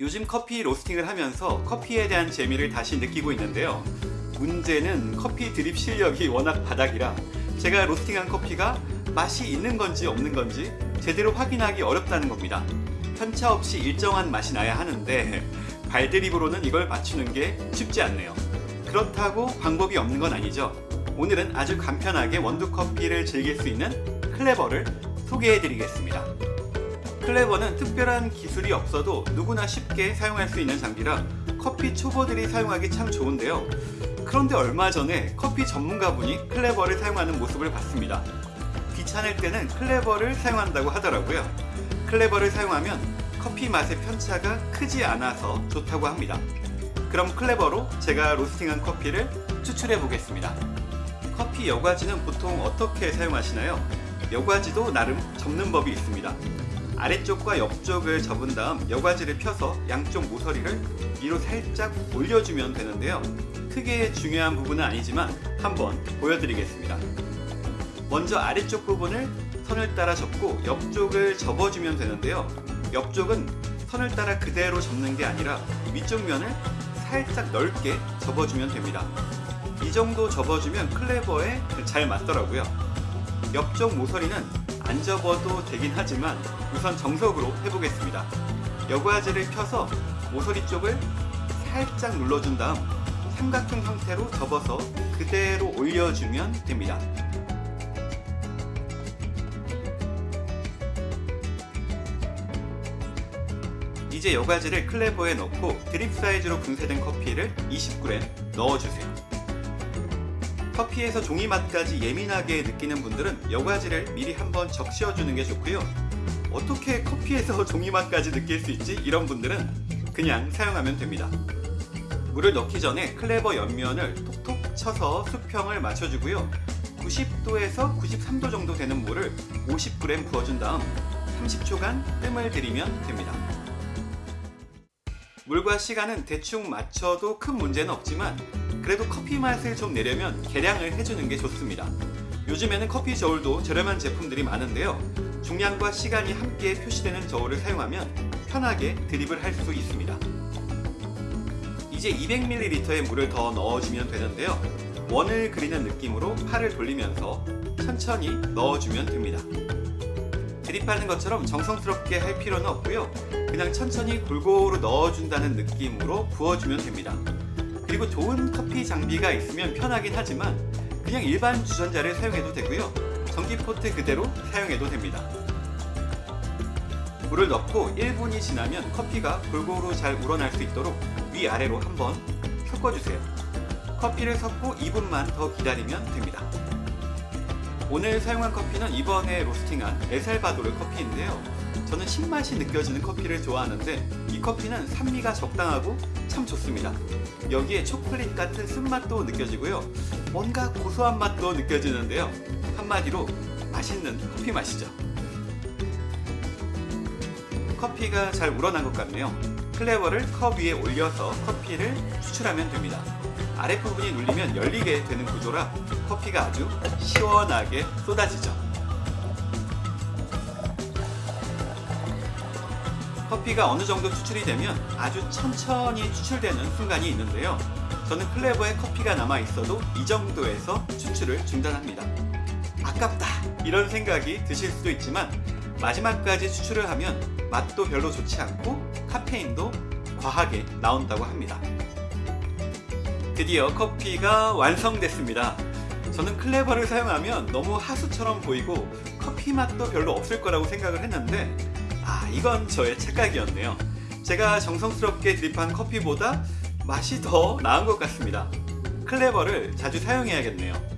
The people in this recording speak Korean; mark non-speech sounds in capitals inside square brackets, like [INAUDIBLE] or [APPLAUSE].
요즘 커피 로스팅을 하면서 커피에 대한 재미를 다시 느끼고 있는데요. 문제는 커피 드립 실력이 워낙 바닥이라 제가 로스팅한 커피가 맛이 있는 건지 없는 건지 제대로 확인하기 어렵다는 겁니다. 편차 없이 일정한 맛이 나야 하는데 발드립으로는 이걸 맞추는 게 쉽지 않네요. 그렇다고 방법이 없는 건 아니죠. 오늘은 아주 간편하게 원두 커피를 즐길 수 있는 클레버를 소개해 드리겠습니다. 클레버는 특별한 기술이 없어도 누구나 쉽게 사용할 수 있는 장비라 커피 초보들이 사용하기 참 좋은데요. 그런데 얼마 전에 커피 전문가분이 클레버를 사용하는 모습을 봤습니다. 귀찮을 때는 클레버를 사용한다고 하더라고요. 클레버를 사용하면 커피 맛의 편차가 크지 않아서 좋다고 합니다. 그럼 클레버로 제가 로스팅한 커피를 추출해 보겠습니다. 커피 여과지는 보통 어떻게 사용하시나요? 여과지도 나름 접는 법이 있습니다. 아래쪽과 옆쪽을 접은 다음 여과지를 펴서 양쪽 모서리를 위로 살짝 올려주면 되는데요. 크게 중요한 부분은 아니지만 한번 보여드리겠습니다. 먼저 아래쪽 부분을 선을 따라 접고 옆쪽을 접어주면 되는데요. 옆쪽은 선을 따라 그대로 접는 게 아니라 위쪽 면을 살짝 넓게 접어주면 됩니다. 이 정도 접어주면 클레버에 잘 맞더라고요. 옆쪽 모서리는 안 접어도 되긴 하지만 우선 정석으로 해보겠습니다. 여과지를 펴서 모서리 쪽을 살짝 눌러준 다음 삼각형 형태로 접어서 그대로 올려주면 됩니다. 이제 여과지를 클레버에 넣고 드립 사이즈로 분쇄된 커피를 20g 넣어주세요. 커피에서 종이 맛까지 예민하게 느끼는 분들은 여과지를 미리 한번 적셔주는 게 좋고요. 어떻게 커피에서 [LAUGHS] 종이 맛까지 느낄 수 있지? 이런 분들은 그냥 사용하면 됩니다. 물을 넣기 전에 클레버 옆면을 톡톡 쳐서 수평을 맞춰주고요. 90도에서 93도 정도 되는 물을 50g 부어준 다음 30초간 뜸을 들이면 됩니다. 물과 시간은 대충 맞춰도 큰 문제는 없지만 그래도 커피 맛을 좀 내려면 계량을 해주는 게 좋습니다. 요즘에는 커피 저울도 저렴한 제품들이 많은데요. 중량과 시간이 함께 표시되는 저울을 사용하면 편하게 드립을 할 수 있습니다. 이제 200ml의 물을 더 넣어주면 되는데요. 원을 그리는 느낌으로 팔을 돌리면서 천천히 넣어주면 됩니다. 드립하는 것처럼 정성스럽게 할 필요는 없고요. 그냥 천천히 골고루 넣어준다는 느낌으로 부어주면 됩니다. 그리고 좋은 커피 장비가 있으면 편하긴 하지만 그냥 일반 주전자를 사용해도 되고요. 전기 포트 그대로 사용해도 됩니다. 물을 넣고 1분이 지나면 커피가 골고루 잘 우러날 수 있도록 위아래로 한번 섞어주세요. 커피를 섞고 2분만 더 기다리면 됩니다. 오늘 사용한 커피는 이번에 로스팅한 에살바도르 커피인데요. 저는 신맛이 느껴지는 커피를 좋아하는데 이 커피는 산미가 적당하고 참 좋습니다. 여기에 초콜릿 같은 쓴맛도 느껴지고요. 뭔가 고소한 맛도 느껴지는데요. 한마디로 맛있는 커피 맛이죠. 커피가 잘 우러난 것 같네요. 클레버를 컵 위에 올려서 커피를 추출하면 됩니다. 아랫부분이 눌리면 열리게 되는 구조라 커피가 아주 시원하게 쏟아지죠. 커피가 어느 정도 추출이 되면 아주 천천히 추출되는 순간이 있는데요. 저는 클레버에 커피가 남아 있어도 이 정도에서 추출을 중단합니다. 아깝다 이런 생각이 드실 수도 있지만 마지막까지 추출을 하면 맛도 별로 좋지 않고 카페인도 과하게 나온다고 합니다. 드디어 커피가 완성됐습니다. 저는 클레버를 사용하면 너무 하수처럼 보이고 커피 맛도 별로 없을 거라고 생각을 했는데 아 이건 저의 착각이었네요. 제가 정성스럽게 드립한 커피보다 맛이 더 나은 것 같습니다. 클레버를 자주 사용해야겠네요.